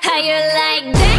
How you like that?